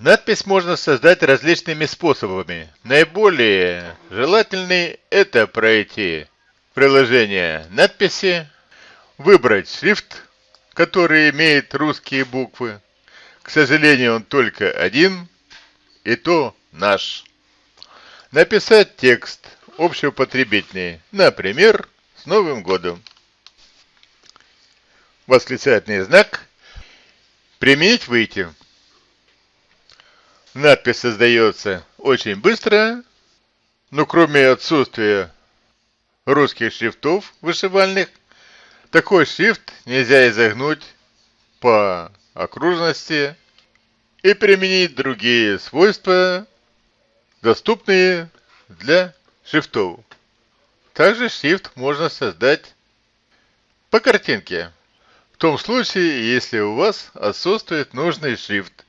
Надпись можно создать различными способами. Наиболее желательный это пройти приложение надписи, выбрать шрифт, который имеет русские буквы. К сожалению, он только один, и то наш. Написать текст общеупотребительный, например, с Новым годом. Восклицательный знак. Применить выйти. Надпись создается очень быстро, но кроме отсутствия русских шрифтов вышивальных, такой шрифт нельзя изогнуть по окружности и применить другие свойства, доступные для шрифтов. Также шрифт можно создать по картинке, в том случае, если у вас отсутствует нужный шрифт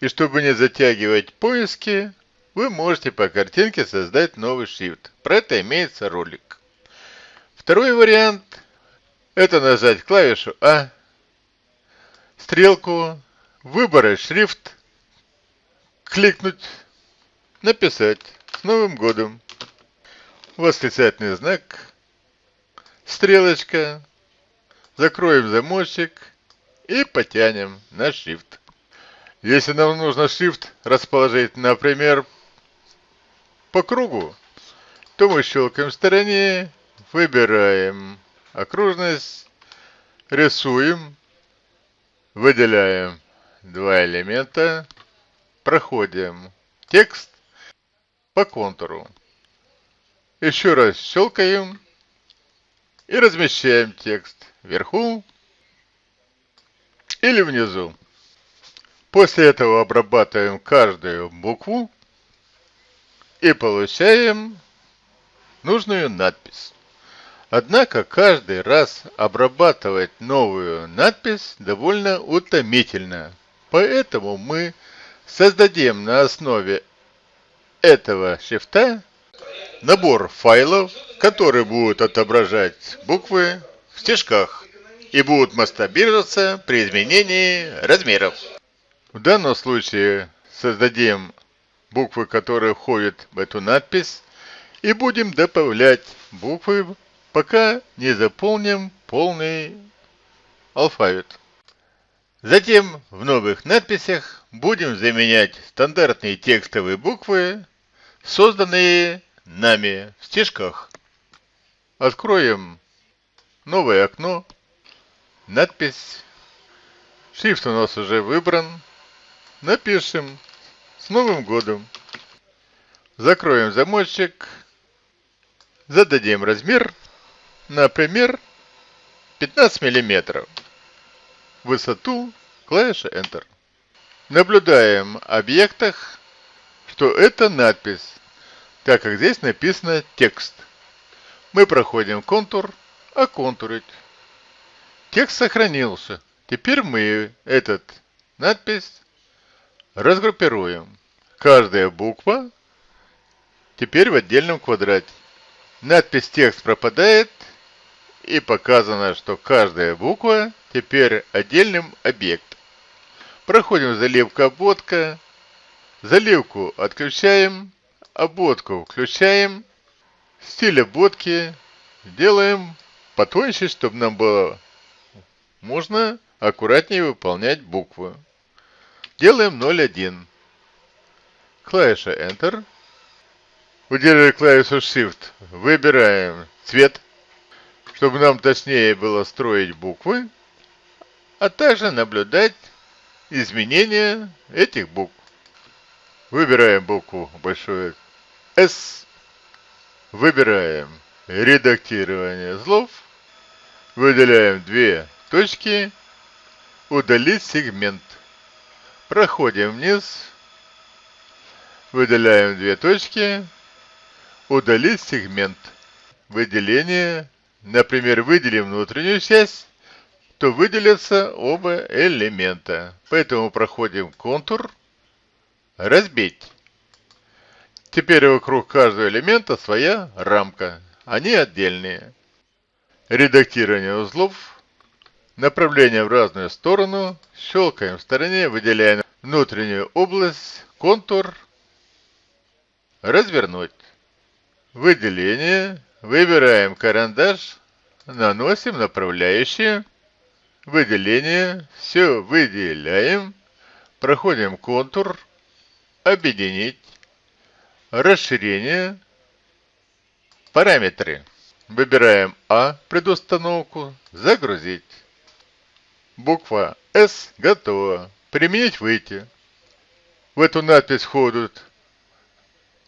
и чтобы не затягивать поиски, вы можете по картинке создать новый шрифт. Про это имеется ролик. Второй вариант – это нажать клавишу А, стрелку, выбрать шрифт, кликнуть, написать «С Новым годом!» Восклицательный знак, стрелочка, закроем замочек и потянем на шрифт. Если нам нужно шрифт расположить, например, по кругу, то мы щелкаем в стороне, выбираем окружность, рисуем, выделяем два элемента, проходим текст по контуру. Еще раз щелкаем и размещаем текст вверху или внизу. После этого обрабатываем каждую букву и получаем нужную надпись. Однако каждый раз обрабатывать новую надпись довольно утомительно. Поэтому мы создадим на основе этого шрифта набор файлов, которые будут отображать буквы в стежках и будут масштабироваться при изменении размеров. В данном случае создадим буквы, которые входят в эту надпись, и будем добавлять буквы, пока не заполним полный алфавит. Затем в новых надписях будем заменять стандартные текстовые буквы, созданные нами в стежках. Откроем новое окно, надпись, шрифт у нас уже выбран, Напишем «С Новым годом». Закроем замочек. Зададим размер, например, 15 мм. Высоту клавиша Enter. Наблюдаем в объектах, что это надпись, так как здесь написано текст. Мы проходим контур, оконтурить. Текст сохранился. Теперь мы этот надпись Разгруппируем. Каждая буква теперь в отдельном квадрате. Надпись текст пропадает и показано, что каждая буква теперь отдельным объектом. Проходим заливка обводка. Заливку отключаем, обводку включаем. Стиль обводки делаем потоньше, чтобы нам было можно аккуратнее выполнять буквы. Делаем 0,1. Клавиша Enter. Удерживая клавишу Shift, выбираем цвет, чтобы нам точнее было строить буквы, а также наблюдать изменения этих букв. Выбираем букву большое S. Выбираем редактирование слов. Выделяем две точки. Удалить сегмент. Проходим вниз. Выделяем две точки. Удалить сегмент. Выделение. Например, выделим внутреннюю часть, то выделятся оба элемента. Поэтому проходим контур. Разбить. Теперь вокруг каждого элемента своя рамка. Они отдельные. Редактирование узлов. Направление в разную сторону. Щелкаем в стороне, выделяем внутреннюю область, контур. Развернуть. Выделение. Выбираем карандаш. Наносим направляющие. Выделение. Все выделяем. Проходим контур. Объединить. Расширение. Параметры. Выбираем А, предустановку, загрузить. Буква С готова. Применить выйти. В эту надпись входят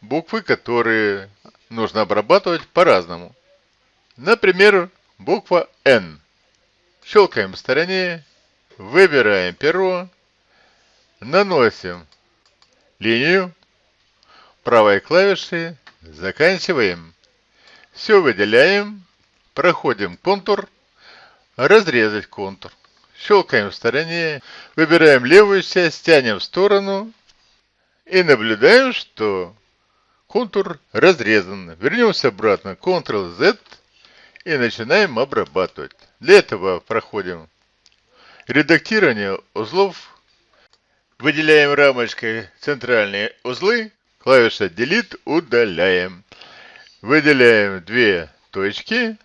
буквы, которые нужно обрабатывать по-разному. Например, буква Н. Щелкаем в стороне, выбираем перо, наносим линию, правой клавишей заканчиваем. Все выделяем, проходим контур, разрезать контур. Щелкаем в стороне, выбираем левую часть, тянем в сторону и наблюдаем, что контур разрезан. Вернемся обратно, Ctrl-Z и начинаем обрабатывать. Для этого проходим редактирование узлов, выделяем рамочкой центральные узлы, клавиша Delete удаляем. Выделяем две точки,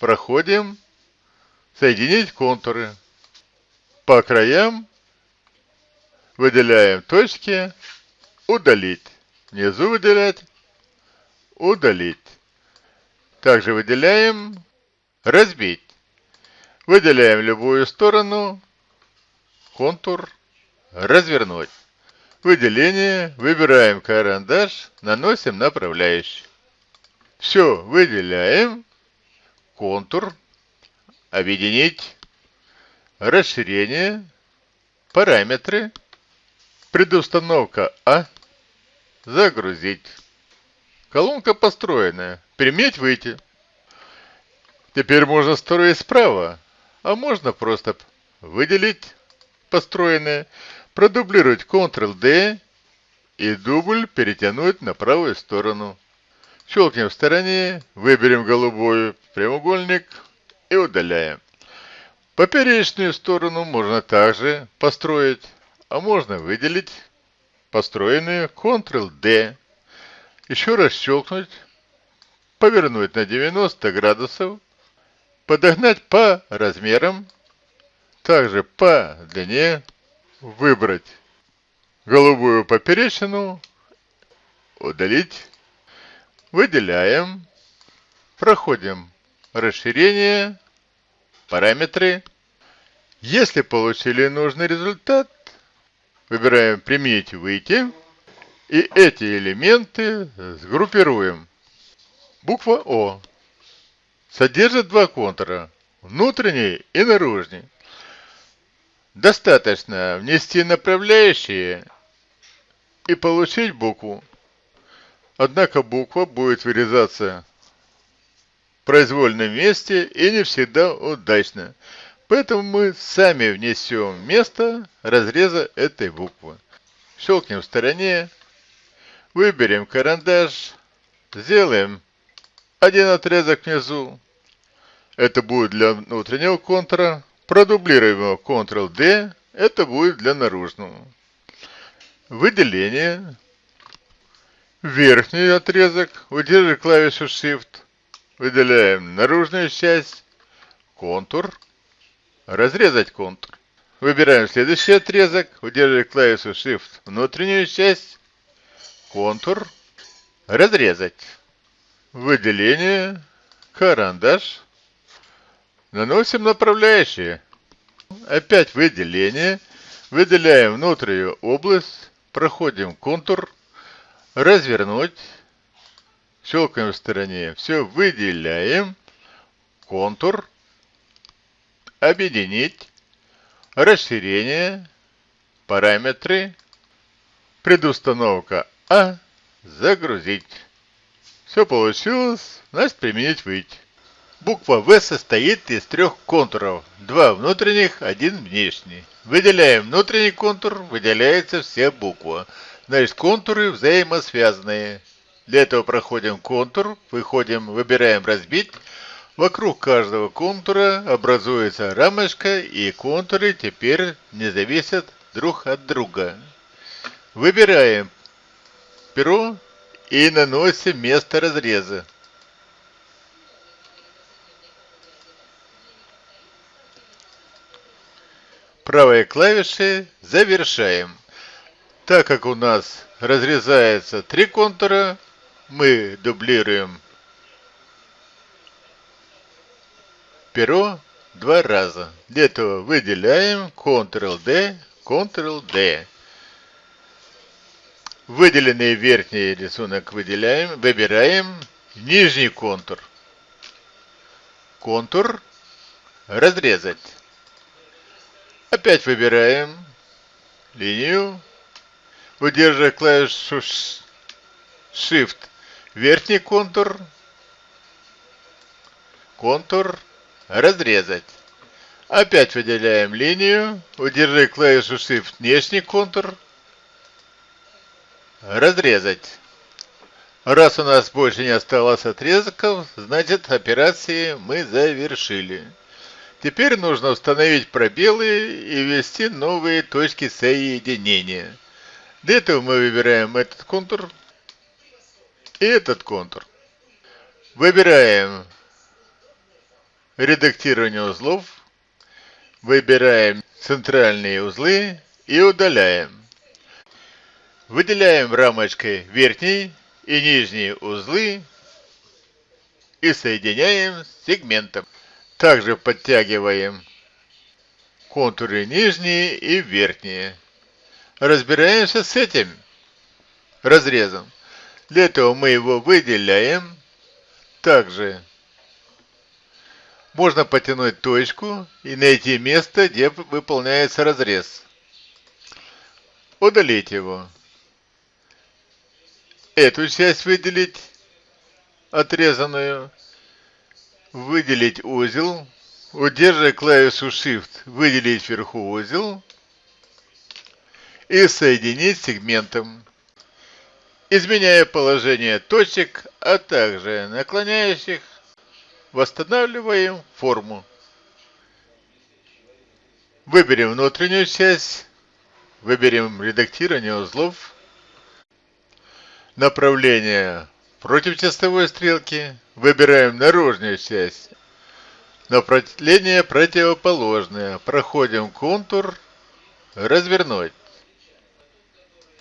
проходим, соединить контуры. По краям выделяем точки, удалить. Внизу выделять, удалить. Также выделяем, разбить. Выделяем любую сторону, контур, развернуть. Выделение, выбираем карандаш, наносим направляющий. Все, выделяем. Контур. Объединить. Расширение. Параметры. Предустановка А. Загрузить. Колонка построенная. Приметь выйти. Теперь можно строить справа, а можно просто выделить построенное, продублировать Ctrl-D и дубль перетянуть на правую сторону. Щелкнем в стороне, выберем голубой прямоугольник и удаляем. Поперечную сторону можно также построить, а можно выделить построенную Ctrl-D. Еще раз щелкнуть, повернуть на 90 градусов, подогнать по размерам, также по длине, выбрать голубую поперечину, удалить Выделяем. Проходим расширение, параметры. Если получили нужный результат, выбираем «Применить выйти» и эти элементы сгруппируем. Буква О содержит два контура, внутренний и наружный. Достаточно внести направляющие и получить букву. Однако буква будет вырезаться произвольном месте и не всегда удачно. Поэтому мы сами внесем место разреза этой буквы. Щелкнем в стороне, выберем карандаш, сделаем один отрезок внизу. Это будет для внутреннего контура. Продублируем его Ctrl-D. Это будет для наружного. Выделение верхний отрезок, удерживая клавишу Shift, выделяем наружную часть, контур, разрезать контур. Выбираем следующий отрезок, удерживая клавишу Shift, внутреннюю часть, контур, разрезать. Выделение, карандаш. Наносим направляющие. Опять выделение. Выделяем внутреннюю область, проходим контур, развернуть, щелкаем в стороне, все выделяем, контур, объединить, расширение, параметры, предустановка А, загрузить. Все получилось, значит применить выйти. Буква В состоит из трех контуров, два внутренних, один внешний. Выделяем внутренний контур, выделяется вся буква. Значит, контуры взаимосвязанные. Для этого проходим контур, выходим, выбираем разбить, Вокруг каждого контура образуется рамочка и контуры теперь не зависят друг от друга. Выбираем перо и наносим место разреза. Правой клавишей завершаем. Так как у нас разрезается три контура, мы дублируем перо два раза. Для этого выделяем Ctrl-D, Ctrl-D. Выделенный верхний рисунок выделяем, выбираем нижний контур. Контур разрезать. Опять выбираем линию, удерживая клавишу Shift, верхний контур, контур разрезать. Опять выделяем линию, удерживая клавишу Shift, внешний контур, разрезать. Раз у нас больше не осталось отрезков, значит операции мы завершили. Теперь нужно установить пробелы и ввести новые точки соединения. Для этого мы выбираем этот контур и этот контур. Выбираем редактирование узлов, выбираем центральные узлы и удаляем. Выделяем рамочкой верхний и нижние узлы и соединяем с сегментом. Также подтягиваем контуры нижние и верхние. Разбираемся с этим разрезом. Для этого мы его выделяем. Также можно потянуть точку и найти место, где выполняется разрез. Удалить его. Эту часть выделить, отрезанную выделить узел, удерживая клавишу Shift, выделить вверху узел и соединить сегментом, изменяя положение точек, а также наклоняющих, восстанавливаем форму. Выберем внутреннюю часть, выберем редактирование узлов, направление против часовой стрелки, Выбираем наружную часть. Направление противоположное. Проходим контур. Развернуть.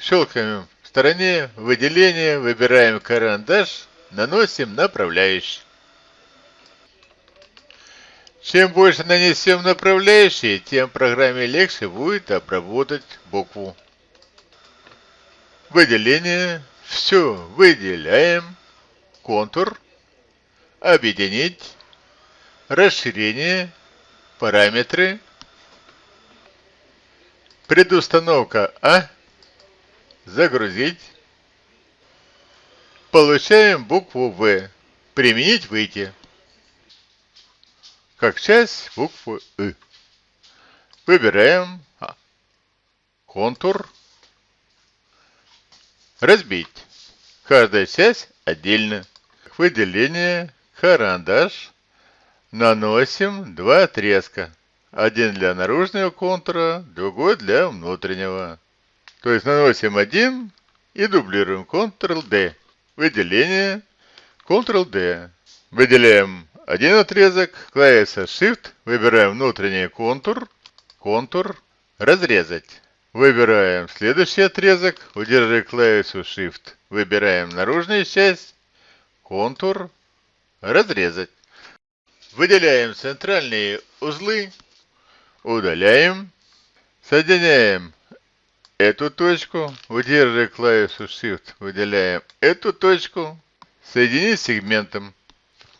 Щелкаем в стороне. Выделение. Выбираем карандаш. Наносим направляющий. Чем больше нанесем направляющие, тем программе легче будет обработать букву. Выделение. Все выделяем. Контур объединить, расширение, параметры, предустановка А, загрузить. Получаем букву В. Применить выйти. Как часть буквы И. Выбираем а. контур. Разбить. Каждая часть отдельно. Выделение карандаш, наносим два отрезка. Один для наружного контура, другой для внутреннего. То есть наносим один и дублируем Ctrl-D. Выделение Ctrl-D. Выделяем один отрезок, клавиша Shift, выбираем внутренний контур, контур, разрезать. Выбираем следующий отрезок, удерживая клавишу Shift, выбираем наружную часть, контур, разрезать. Выделяем центральные узлы, удаляем, соединяем эту точку, удерживая клавишу Shift, выделяем. Эту точку, соединить сегментом,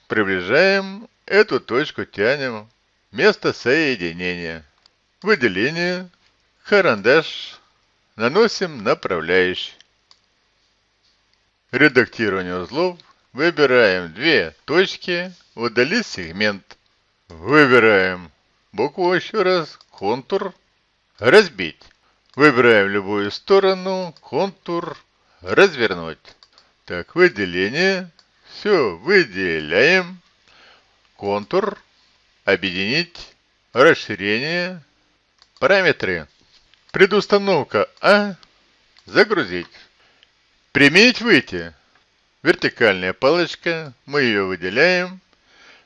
приближаем, эту точку тянем, место соединения, выделение, карандаш, наносим направляющий. Редактирование узлов. Выбираем две точки, удалить сегмент. Выбираем букву еще раз, контур, разбить. Выбираем любую сторону, контур, развернуть. Так, выделение. Все, выделяем. контур, объединить, расширение, параметры. Предустановка А. Загрузить. Применить выйти. Вертикальная палочка, мы ее выделяем.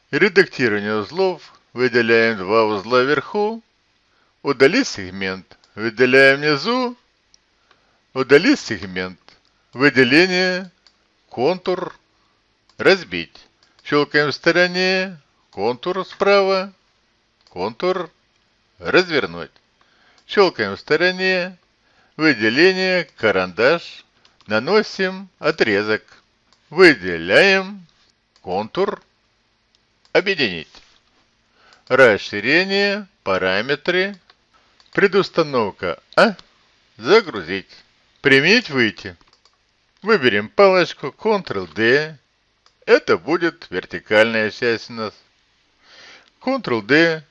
Редактирование узлов, выделяем два узла вверху. Удалить сегмент, выделяем внизу. Удалить сегмент. Выделение, контур, разбить. Щелкаем в стороне, контур справа, контур, развернуть. Щелкаем в стороне, выделение, карандаш, наносим отрезок. Выделяем контур, объединить. Расширение, параметры, предустановка А, загрузить. Применить выйти. Выберем палочку Ctrl-D. Это будет вертикальная часть у нас. Ctrl-D.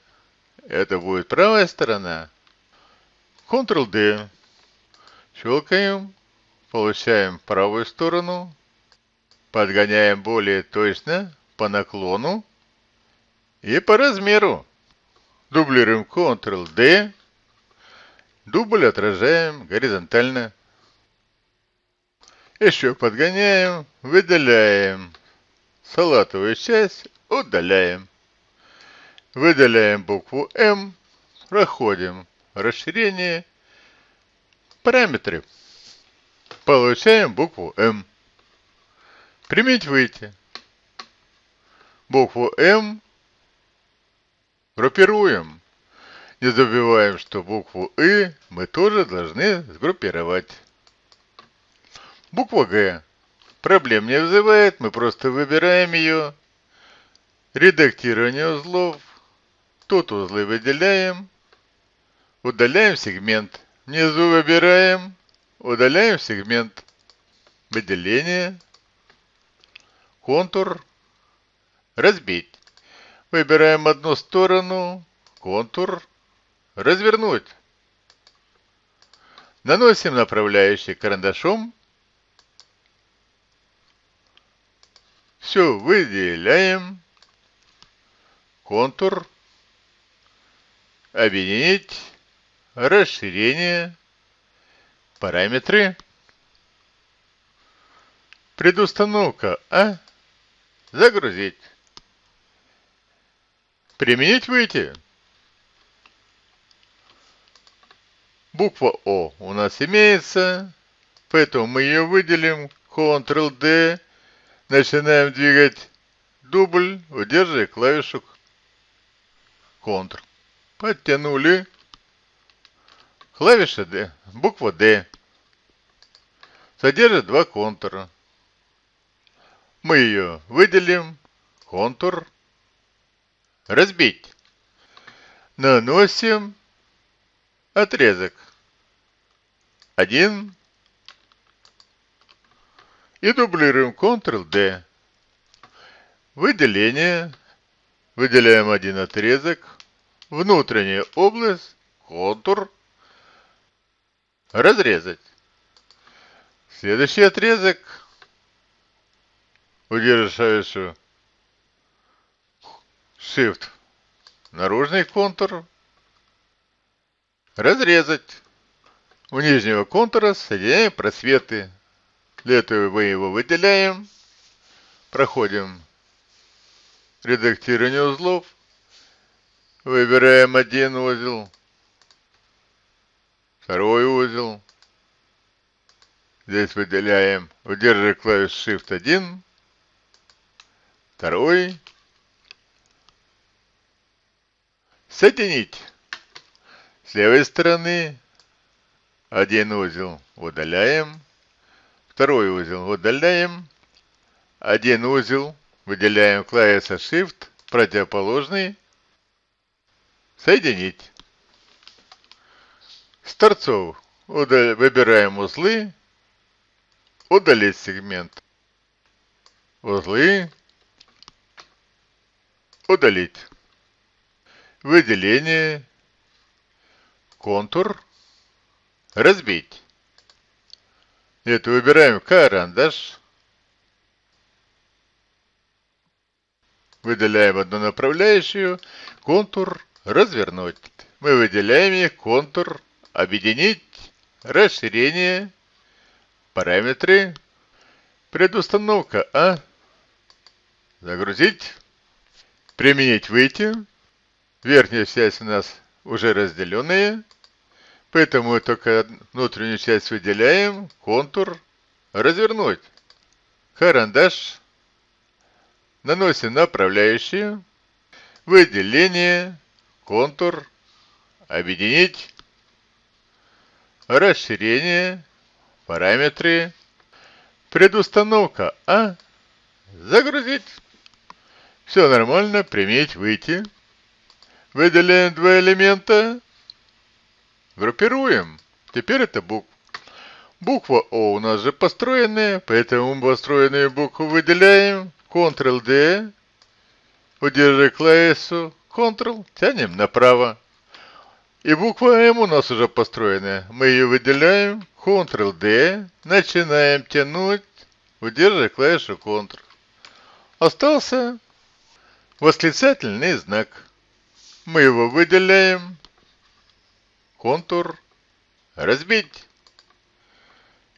Это будет правая сторона. Ctrl-D. Щелкаем. Получаем правую сторону. Подгоняем более точно по наклону и по размеру. Дублируем Ctrl-D. Дубль отражаем горизонтально. Еще подгоняем, выделяем салатовую часть, удаляем. Выделяем букву М, проходим расширение, параметры. Получаем букву М. Применить выйти. Букву М группируем. Не забываем, что букву И мы тоже должны сгруппировать. Буква Г. Проблем не вызывает, мы просто выбираем ее. Редактирование узлов. Тут узлы выделяем. Удаляем сегмент. Внизу выбираем. Удаляем сегмент. Выделение. Контур. Разбить. Выбираем одну сторону. Контур. Развернуть. Наносим направляющий карандашом. Все выделяем. Контур. Объединить. Расширение. Параметры. Предустановка А. Загрузить. Применить выйти. Буква О у нас имеется, поэтому мы ее выделим. Ctrl-D. Начинаем двигать дубль, удерживая клавишу Ctrl. Подтянули. Клавиша D, буква D. Содержит два контура. Мы ее выделим. Контур. Разбить. Наносим отрезок. Один. И дублируем Ctrl-D. Выделение. Выделяем один отрезок. Внутренняя область. Контур. Разрезать. Следующий отрезок. Удерживающую Shift. Наружный контур. Разрезать. У нижнего контура соединяем просветы. Для этого мы его выделяем. Проходим редактирование узлов. Выбираем один узел. Второй узел. Здесь выделяем, удерживая клавиш Shift 1. Второй. Соединить. С левой стороны один узел удаляем. Второй узел удаляем. Один узел выделяем клавиша Shift, противоположный. Соединить. С торцов выбираем узлы. Удалить сегмент. Узлы. Удалить. Выделение. Контур. Разбить. Это выбираем карандаш. выделяем одну направляющую, контур развернуть. Мы выделяем их, контур объединить, расширение, параметры, предустановка А, загрузить, применить, выйти. Верхняя часть у нас уже разделенная, поэтому только внутреннюю часть выделяем, контур, развернуть. Карандаш, наносим направляющие, выделение, контур, объединить, расширение, параметры, предустановка А, загрузить. Все нормально, применить, выйти. Выделяем два элемента, группируем. Теперь это буква. Буква О у нас же построенная, поэтому построенную букву выделяем. Ctrl-D, удержи клавишу, Ctrl, тянем направо. И буква М у нас уже построенная. Мы ее выделяем, Ctrl-D, начинаем тянуть, удерживая клавишу Ctrl. Остался восклицательный знак. Мы его выделяем, контур, разбить.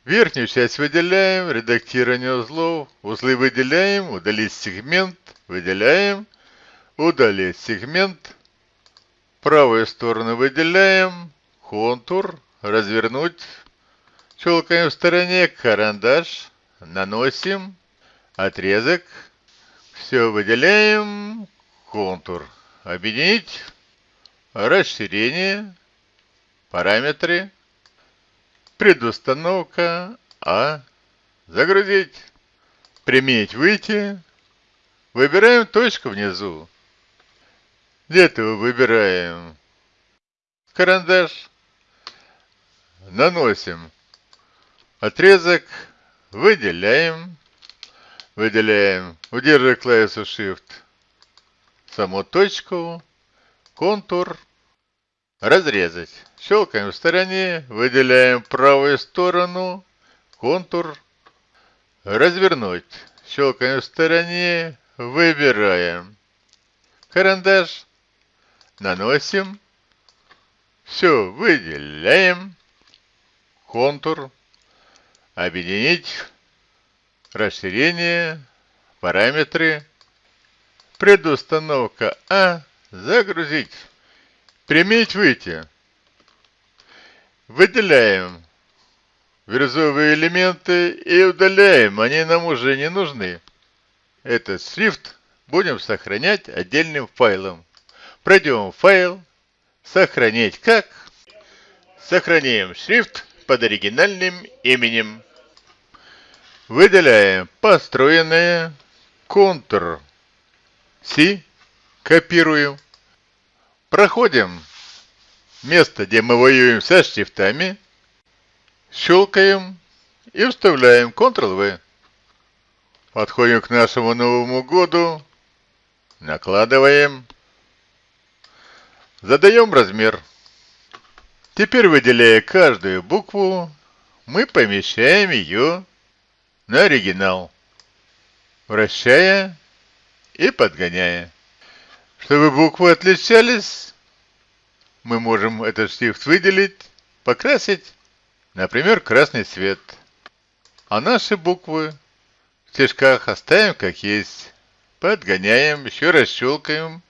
Верхнюю часть выделяем, редактирование узлов, узлы выделяем, удалить сегмент, выделяем, удалить сегмент, правую сторону выделяем, контур, развернуть, щелкаем в стороне, карандаш, наносим, отрезок, все выделяем, контур, объединить, расширение, параметры, предустановка. А, загрузить, применить, выйти, выбираем точку внизу. Для этого выбираем карандаш, наносим. Отрезок, выделяем, выделяем, удерживая клавишу Shift, саму точку, контур, разрезать. Щелкаем в стороне, выделяем правую сторону, контур, развернуть. Щелкаем в стороне, выбираем. Карандаш, наносим, все, выделяем, контур, объединить, расширение, параметры, предустановка А, загрузить, применить, выйти. Выделяем вирусовые элементы и удаляем, они нам уже не нужны. Этот шрифт будем сохранять отдельным файлом. Пройдем файл, сохранить как. Сохраняем шрифт под оригинальным именем. Выделяем построенное, Ctrl C, копируем. Проходим место, где мы воюем со шрифтами, щелкаем и вставляем Ctrl-V. Подходим к нашему Новому году, накладываем, задаем размер. Теперь, выделяя каждую букву, мы помещаем ее на оригинал, вращая и подгоняя. Чтобы буквы отличались, мы можем этот шрифт выделить, покрасить, например, красный цвет. А наши буквы в стежках оставим как есть. Подгоняем, еще раз щелкаем,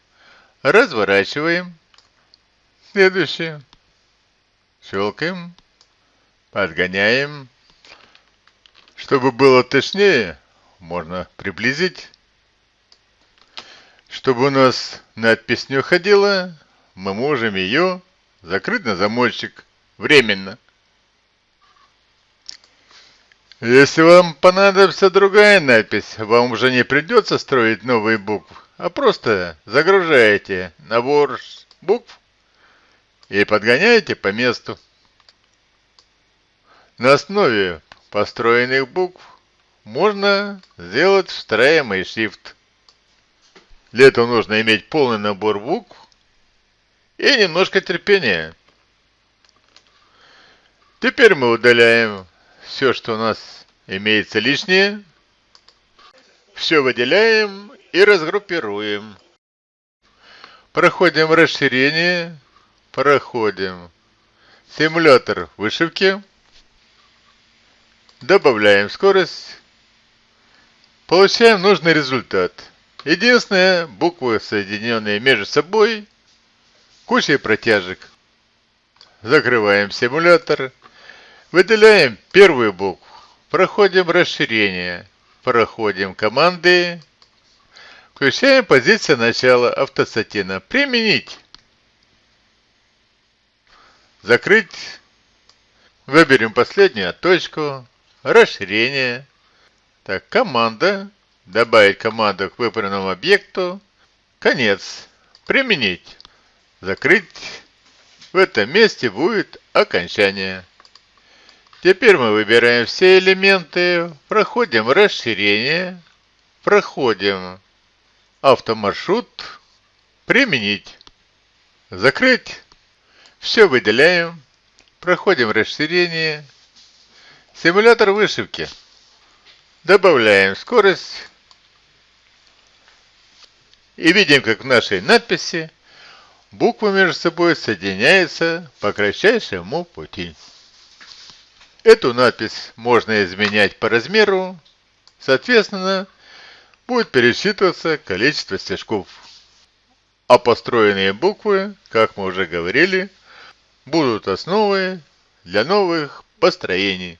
разворачиваем. Следующее. Щелкаем, подгоняем. Чтобы было точнее, можно приблизить. Чтобы у нас надпись не уходила, мы можем ее закрыть на замочек временно. Если вам понадобится другая надпись, вам уже не придется строить новые буквы, а просто загружаете набор букв и подгоняете по месту. На основе построенных букв можно сделать встраиваемый шрифт. Для этого нужно иметь полный набор букв и немножко терпения. Теперь мы удаляем все, что у нас имеется лишнее. Все выделяем и разгруппируем. Проходим расширение, проходим симулятор вышивки, добавляем скорость, получаем нужный результат. Единственное, буквы соединенные между собой, кучей протяжек. Закрываем симулятор, выделяем первую букву, проходим расширение, проходим команды, включаем позицию начала автосатина. Применить. Закрыть. Выберем последнюю точку. Расширение. Так, команда. Добавить команду к выбранному объекту. Конец. Применить. Закрыть. В этом месте будет окончание. Теперь мы выбираем все элементы, проходим расширение, проходим автомаршрут, применить, закрыть, все выделяем, проходим расширение, симулятор вышивки, добавляем скорость и видим, как в нашей надписи буквы между собой соединяются по кратчайшему пути. Эту надпись можно изменять по размеру, соответственно, будет пересчитываться количество стежков. А построенные буквы, как мы уже говорили, будут основой для новых построений.